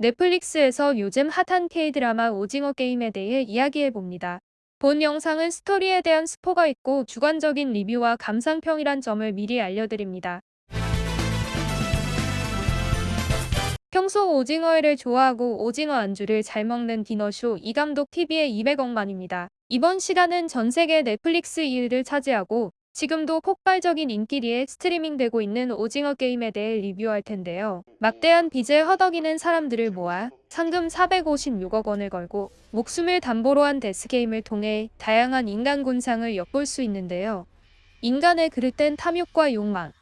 넷플릭스에서 요즘 핫한 K-드라마 오징어 게임에 대해 이야기해봅니다. 본 영상은 스토리에 대한 스포가 있고 주관적인 리뷰와 감상평이란 점을 미리 알려드립니다. 평소 오징어회를 좋아하고 오징어 안주를 잘 먹는 디너쇼 이감독 TV의 200억만입니다. 이번 시간은 전 세계 넷플릭스 1위를 차지하고 지금도 폭발적인 인기리에 스트리밍되고 있는 오징어 게임에 대해 리뷰할 텐데요. 막대한 빚을 허덕이는 사람들을 모아 상금 456억 원을 걸고 목숨을 담보로 한 death game을 통해 다양한 인간 군상을 엿볼 수 있는데요. 인간의 그릇된 탐욕과 욕망,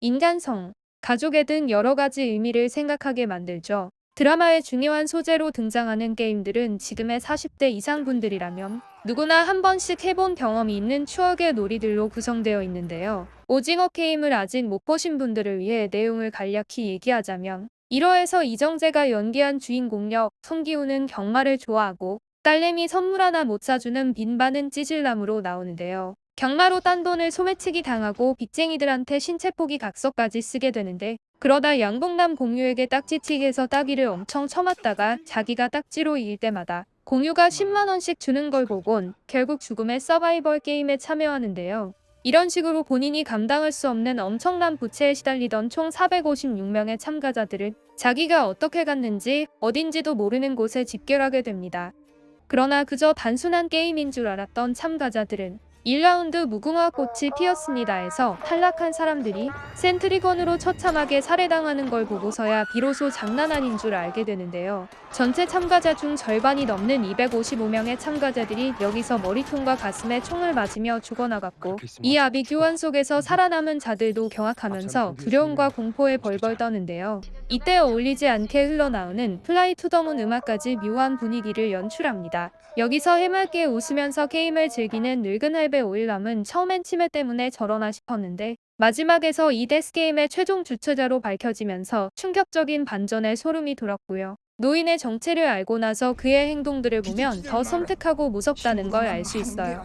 인간성, 가족애 등 여러 가지 의미를 생각하게 만들죠. 드라마의 중요한 소재로 등장하는 게임들은 지금의 40대 이상 분들이라면 누구나 한 번씩 해본 경험이 있는 추억의 놀이들로 구성되어 있는데요. 오징어 게임을 아직 못 보신 분들을 위해 내용을 간략히 얘기하자면 1화에서 이정재가 연기한 주인공 역 송기우는 경마를 좋아하고 딸내미 선물 하나 못 사주는 빈반은 찌질남으로 나오는데요. 경마로 딴 돈을 소매치기 당하고 빚쟁이들한테 신체 포기 각서까지 쓰게 되는데 그러다 양봉남 공유에게 딱지치기해서 따기를 엄청 쳐맞다가 자기가 딱지로 이길 때마다 공유가 10만원씩 주는 걸 보곤 결국 죽음의 서바이벌 게임에 참여하는데요. 이런 식으로 본인이 감당할 수 없는 엄청난 부채에 시달리던 총 456명의 참가자들은 자기가 어떻게 갔는지 어딘지도 모르는 곳에 집결하게 됩니다. 그러나 그저 단순한 게임인 줄 알았던 참가자들은 1라운드 무궁화 꽃이 피었습니다에서 탈락한 사람들이 센트리건으로 처참하게 살해당하는 걸 보고서야 비로소 장난 아닌 줄 알게 되는데요. 전체 참가자 중 절반이 넘는 255명의 참가자들이 여기서 머리통과 가슴에 총을 맞으며 죽어나갔고 이 아비 교환 속에서 살아남은 자들도 경악하면서 두려움과 공포에 벌벌 떠는데요. 이때 어울리지 않게 흘러나오는 Fly to the Moon 음악까지 묘한 분위기를 연출합니다. 여기서 해맑게 웃으면서 게임을 즐기는 늙은 할배 오일남은 처음엔 치매 때문에 저러나 싶었는데 마지막에서 이 death game의 최종 주최자로 밝혀지면서 충격적인 반전에 소름이 돋았고요. 노인의 정체를 알고 나서 그의 행동들을 보면 더 섬뜩하고 무섭다는 걸 알 수 있어요.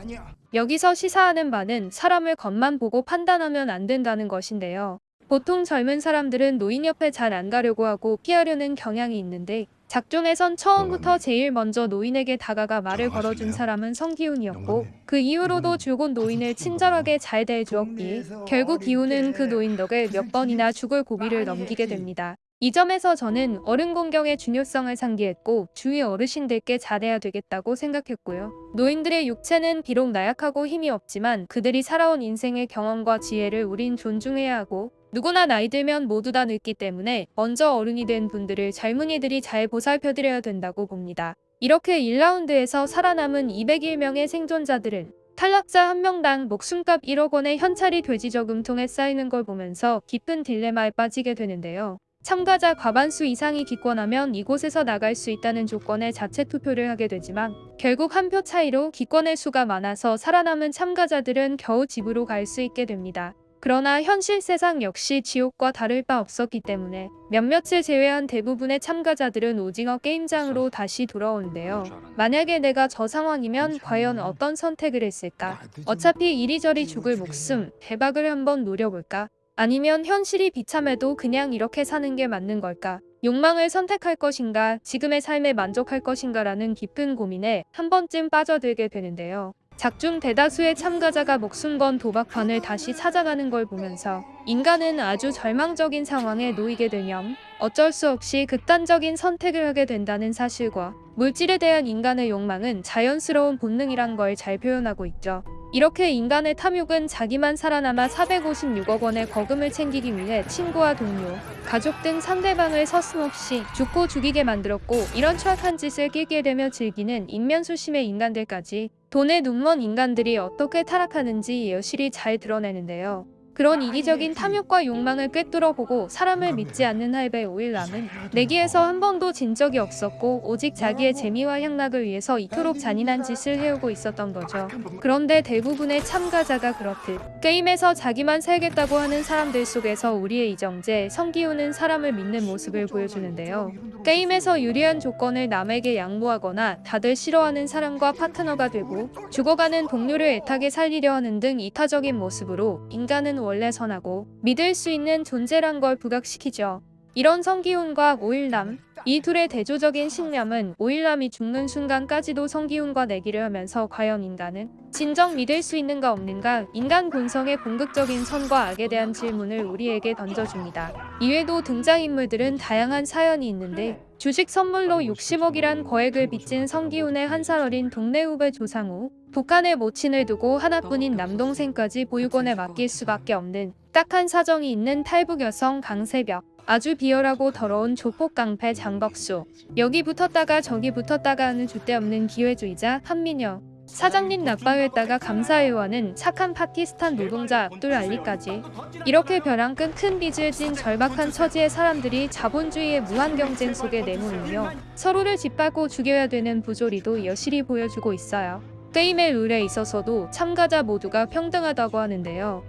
여기서 시사하는 바는 사람을 겉만 보고 판단하면 안 된다는 것인데요. 보통 젊은 사람들은 노인 옆에 잘 안 가려고 하고 피하려는 경향이 있는데 작중에선 처음부터 제일 먼저 노인에게 다가가 말을 걸어준 사람은 성기훈이었고 그 이후로도 줄곧 노인을 친절하게 잘 대해주었기에 결국 기훈은 그 노인 덕에 몇 번이나 죽을 고비를 넘기게 됩니다. 이 점에서 저는 어른 공경의 중요성을 상기했고 주위 어르신들께 잘해야 되겠다고 생각했고요. 노인들의 육체는 비록 나약하고 힘이 없지만 그들이 살아온 인생의 경험과 지혜를 우린 존중해야 하고 누구나 나이 들면 모두 다 늙기 때문에 먼저 어른이 된 분들을 젊은이들이 잘 보살펴드려야 된다고 봅니다. 이렇게 1라운드에서 살아남은 201명의 생존자들은 탈락자 한 명당 목숨값 1억 원의 현찰이 돼지 저금통에 쌓이는 걸 보면서 깊은 딜레마에 빠지게 되는데요. 참가자 과반수 이상이 기권하면 이곳에서 나갈 수 있다는 조건에 자체 투표를 하게 되지만 결국 한 표 차이로 기권의 수가 많아서 살아남은 참가자들은 겨우 집으로 갈 수 있게 됩니다. 그러나 현실 세상 역시 지옥과 다를 바 없었기 때문에 몇몇을 제외한 대부분의 참가자들은 오징어 게임장으로 다시 돌아오는데요. 만약에 내가 저 상황이면 과연 어떤 선택을 했을까? 어차피 이리저리 죽을 목숨, 대박을 한번 노려볼까? 아니면 현실이 비참해도 그냥 이렇게 사는 게 맞는 걸까? 욕망을 선택할 것인가, 지금의 삶에 만족할 것인가라는 깊은 고민에 한 번쯤 빠져들게 되는데요. 작중 대다수의 참가자가 목숨 건 도박판을 다시 찾아가는 걸 보면서 인간은 아주 절망적인 상황에 놓이게 되면 어쩔 수 없이 극단적인 선택을 하게 된다는 사실과 물질에 대한 인간의 욕망은 자연스러운 본능이란 걸 잘 표현하고 있죠. 이렇게 인간의 탐욕은 자기만 살아남아 456억 원의 거금을 챙기기 위해 친구와 동료, 가족 등 상대방을 서슴없이 죽고 죽이게 만들었고 이런 추악한 짓을 끼게 되며 즐기는 인면수심의 인간들까지 돈에 눈먼 인간들이 어떻게 타락하는지 여실히 잘 드러내는데요. 그런 이기적인 탐욕과 욕망을 꿰뚫어 보고 사람을 믿지 않는 할배 오일남은 내기에서 한 번도 진 적이 없었고 오직 자기의 재미와 향락을 위해서 이토록 잔인한 짓을 해오고 있었던 거죠. 그런데 대부분의 참가자가 그렇듯 게임에서 자기만 살겠다고 하는 사람들 속에서 우리의 이정재, 성기훈은 사람을 믿는 모습을 보여주는데요. 게임에서 유리한 조건을 남에게 양보하거나 다들 싫어하는 사람과 파트너가 되고 죽어가는 동료를 애타게 살리려 하는 등 이타적인 모습으로 인간은 원래 선하고 믿을 수 있는 존재란 걸 부각시키죠. 이런 성기훈과 오일남, 이 둘의 대조적인 신념은 오일남이 죽는 순간까지도 성기훈과 내기를 하면서 과연 인간은 진정 믿을 수 있는가 없는가 인간 본성의 궁극적인 선과 악에 대한 질문을 우리에게 던져줍니다. 이외에도 등장인물들은 다양한 사연이 있는데 주식 선물로 60억이란 거액을 빚진 성기훈의 한 살 어린 동네 후배 조상우, 북한에 모친을 두고 하나뿐인 남동생까지 보육원에 맡길 수밖에 없는 딱한 사정이 있는 탈북 여성 강세벽, 아주 비열하고 더러운 조폭 깡패 장덕수, 여기 붙었다가 저기 붙었다가 하는 줏대없는 기회주의자 한민여, 사장님 나빠했다가 감사해요하는 착한 파키스탄 노동자 압둘 알리까지. 이렇게 벼랑 끝큰 빚을 진 절박한 처지의 사람들이 자본주의의 무한 경쟁 속에 내몰리며 서로를 짓밟고 죽여야 되는 부조리도 여실히 보여주고 있어요. 게임의 룰에 있어서도 참가자 모두가 평등하다고 하는데요.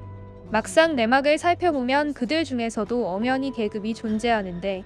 막상 내막을 살펴보면 그들 중에서도 엄연히 계급이 존재하는데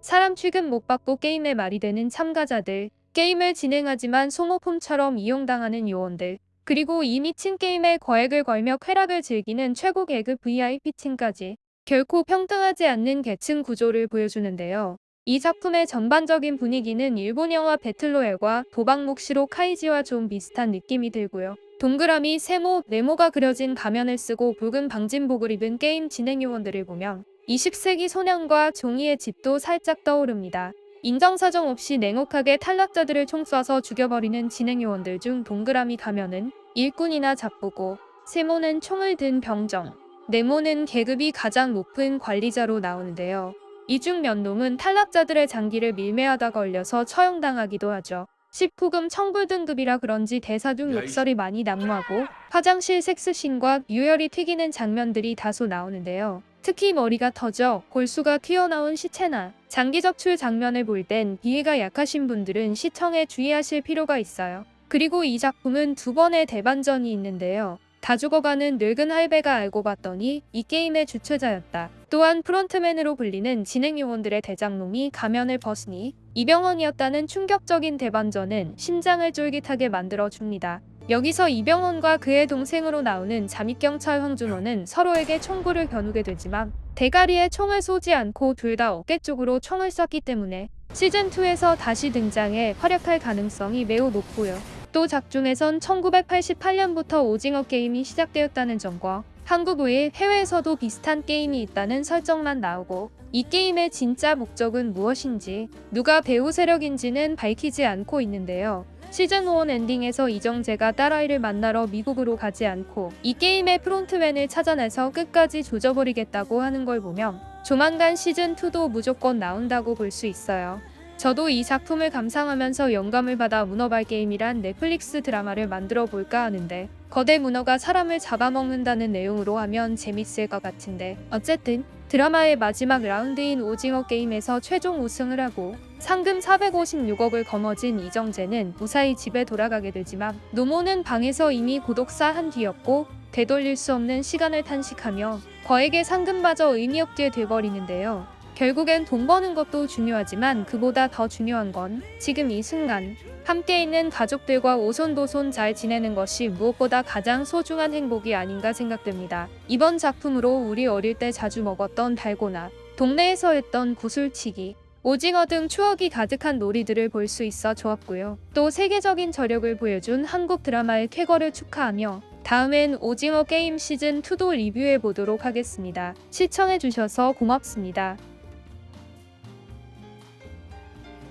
사람 취급 못 받고 게임의 말이 되는 참가자들, 게임을 진행하지만 소모품처럼 이용당하는 요원들, 그리고 이 미친 게임에 거액을 걸며 쾌락을 즐기는 최고 계급 VIP층까지 결코 평등하지 않는 계층 구조를 보여주는데요. 이 작품의 전반적인 분위기는 일본 영화 배틀로얄과 도박묵시록 카이지와 좀 비슷한 느낌이 들고요. 동그라미, 세모, 네모가 그려진 가면을 쓰고 붉은 방진복을 입은 게임 진행 요원들을 보면 20세기 소년과 종이의 집도 살짝 떠오릅니다. 인정사정 없이 냉혹하게 탈락자들을 총 쏴서 죽여버리는 진행 요원들 중 동그라미 가면은 일꾼이나 잡부고 세모는 총을 든 병정, 네모는 계급이 가장 높은 관리자로 나오는데요. 이중 면놈은 탈락자들의 장기를 밀매하다 걸려서 처형당하기도 하죠. 19금 청불 등급이라 그런지 대사 중 욕설이 많이 난무하고 화장실 섹스신과 유혈이 튀기는 장면들이 다소 나오는데요. 특히 머리가 터져 골수가 튀어나온 시체나 장기 적 출 장면을 볼 땐 비위가 약하신 분들은 시청에 주의하실 필요가 있어요. 그리고 이 작품은 두 번의 대반전이 있는데요. 다 죽어가는 늙은 할배가 알고 봤더니 이 게임의 주최자였다. 또한 프론트맨으로 불리는 진행 요원들의 대장놈이 가면을 벗으니 이병헌이었다는 충격적인 대반전은 심장을 쫄깃하게 만들어줍니다. 여기서 이병헌과 그의 동생으로 나오는 잠입경찰 황준호는 서로에게 총구를 겨누게 되지만 대가리에 총을 쏘지 않고 둘 다 어깨 쪽으로 총을 쐈기 때문에 시즌2에서 다시 등장해 활약할 가능성이 매우 높고요. 또 작중에선 1988년부터 오징어 게임이 시작되었다는 점과 한국 외에 해외에서도 비슷한 게임이 있다는 설정만 나오고 이 게임의 진짜 목적은 무엇인지 누가 배우 세력인지는 밝히지 않고 있는데요. 시즌1 엔딩에서 이정재가 딸아이를 만나러 미국으로 가지 않고 이 게임의 프론트맨을 찾아내서 끝까지 조져버리겠다고 하는 걸 보면 조만간 시즌2도 무조건 나온다고 볼 수 있어요. 저도 이 작품을 감상하면서 영감을 받아 문어발 게임이란 넷플릭스 드라마를 만들어 볼까 하는데 거대 문어가 사람을 잡아먹는다는 내용으로 하면 재밌을 것 같은데 어쨌든 드라마의 마지막 라운드인 오징어 게임에서 최종 우승을 하고 상금 456억을 거머쥔 이정재는 무사히 집에 돌아가게 되지만 노모는 방에서 이미 고독사 한 뒤였고 되돌릴 수 없는 시간을 탄식하며 거액의 상금마저 의미 없게 돼버리는데요. 결국엔 돈 버는 것도 중요하지만 그보다 더 중요한 건 지금 이 순간 함께 있는 가족들과 오손도손 잘 지내는 것이 무엇보다 가장 소중한 행복이 아닌가 생각됩니다. 이번 작품으로 우리 어릴 때 자주 먹었던 달고나, 동네에서 했던 구슬치기, 오징어 등 추억이 가득한 놀이들을 볼 수 있어 좋았고요. 또 세계적인 저력을 보여준 한국 드라마의 쾌거를 축하하며 다음엔 오징어 게임 시즌2도 리뷰해 보도록 하겠습니다. 시청해주셔서 고맙습니다.